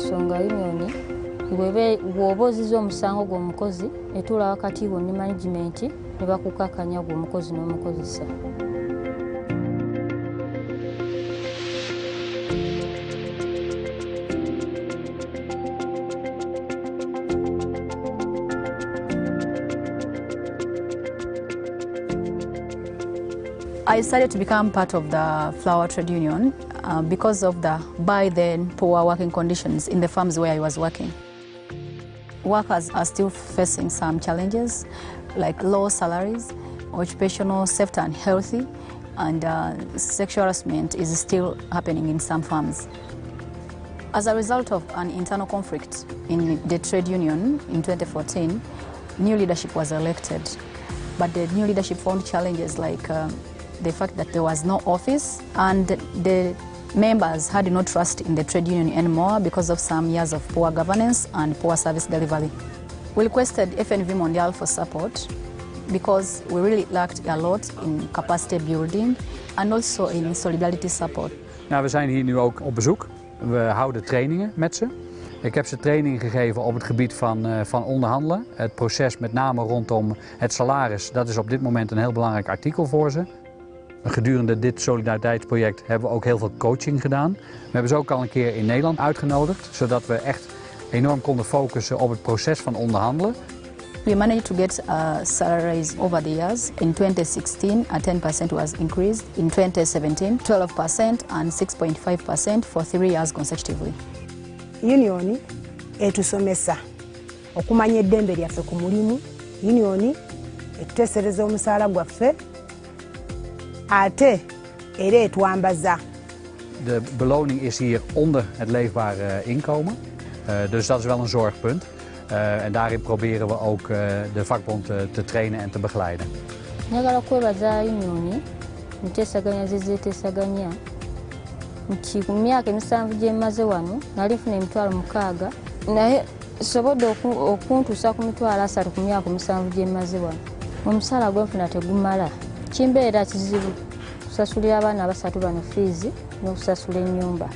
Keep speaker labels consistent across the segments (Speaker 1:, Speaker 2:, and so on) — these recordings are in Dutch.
Speaker 1: olw'ensonga unioni bw'oba oziza omusango gw'omukozi etuula wakati wo ne managimenti ne bakukakanya gw'omukozi n'omukozesa
Speaker 2: I decided to become part of the flower trade union uh, because of the by then poor working conditions in the farms where I was working. Workers are still facing some challenges like low salaries, occupational safety and healthy, and uh, sexual harassment is still happening in some farms. As a result of an internal conflict in the trade union in 2014, new leadership was elected. But the new leadership found challenges like uh, the fact that there was no office and the members had no trust in the trade union anymore because of some years of poor governance and poor service delivery. We requested FNV Mondial for support because we really lacked a lot in capacity building and also in solidarity support.
Speaker 3: Nou, we zijn hier nu ook op bezoek. We houden trainingen met ze. Ik heb ze training gegeven op het gebied van, uh, van onderhandelen. Het proces met name rondom het salaris, dat is op dit moment een heel belangrijk artikel voor ze. Gedurende dit solidariteitsproject hebben we ook heel veel coaching gedaan. We hebben ze ook al een keer in Nederland uitgenodigd, zodat we echt enorm konden focussen op het proces van onderhandelen.
Speaker 2: We managed to get a salary raise over the years. In 2016, a 10% was increased. In 2017, 12% and 6.5% for three years consecutively.
Speaker 4: Union etusomesa okumanya eddembe lyaffe ku mulimu. Union etuteesereza omusaala gwaffe ate era etwambaza.
Speaker 3: De beloning is hier onder het leefbare inkomen. Uh, dus dat is wel een zorgpunt. Uh, en daarin proberen we ook uh, de vakbond te trainen en te begeleiden.
Speaker 1: njagala kwebaza unioni nteesaganya zezeeteesaganya nti ku myaka emisanvu gye mmaze wano nali nfuna emitwalo mukaaga naye sobodde okuntuusa ku mitwalo asatu ku myaka omusanvu gye mmaze wano omusaala gwenfuna tegumala kimbeera kizibu kusasulira abaana abasatu bano n'okusasula ennyumba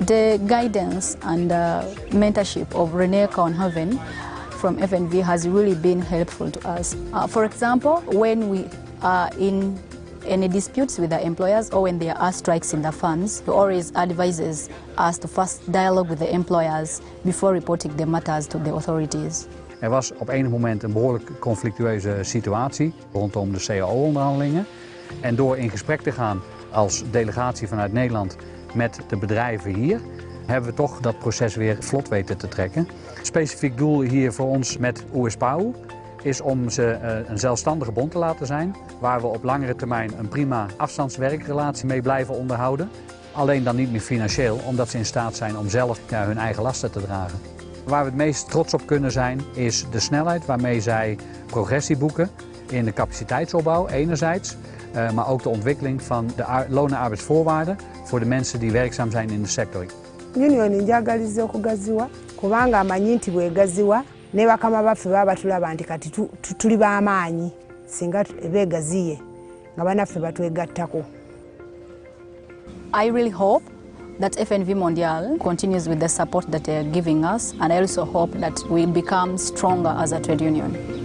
Speaker 2: The guidance and uh, mentorship of Renee Kaunhaven from FNV has really been helpful to us. Uh, for example, when we are in any disputes with the employers or when there are strikes in the funds, he always advises us to first dialogue with the employers before reporting the matters to the authorities.
Speaker 3: Er was op enig moment een behoorlijk conflictueuze situatie rondom de CAO-onderhandelingen. En door in gesprek te gaan als delegatie vanuit Nederland met de bedrijven hier, hebben we toch dat proces weer vlot weten te trekken. Het specifiek doel hier voor ons met USPAU is om ze een zelfstandige bond te laten zijn, waar we op langere termijn een prima afstandswerkrelatie mee blijven onderhouden. Alleen dan niet meer financieel, omdat ze in staat zijn om zelf hun eigen lasten te dragen. Waar we het meest trots op kunnen zijn, is de snelheid waarmee zij progressie boeken in de capaciteitsopbouw enerzijds, uh, maar ook de ontwikkeling van de loon- en arbeidsvoorwaarden voor de mensen die werkzaam zijn in de sector.
Speaker 4: Union njagaliza okugaziwa kubanga amanyi nti bwegaziwa ne bakama baffe baba batulaba nti kati tuli b'amaanyi singa beegaziye nga banaffe batwegattako.
Speaker 2: I really hope that FNV Mondial continues with the support that they are giving us and I also hope that we become stronger as a trade union.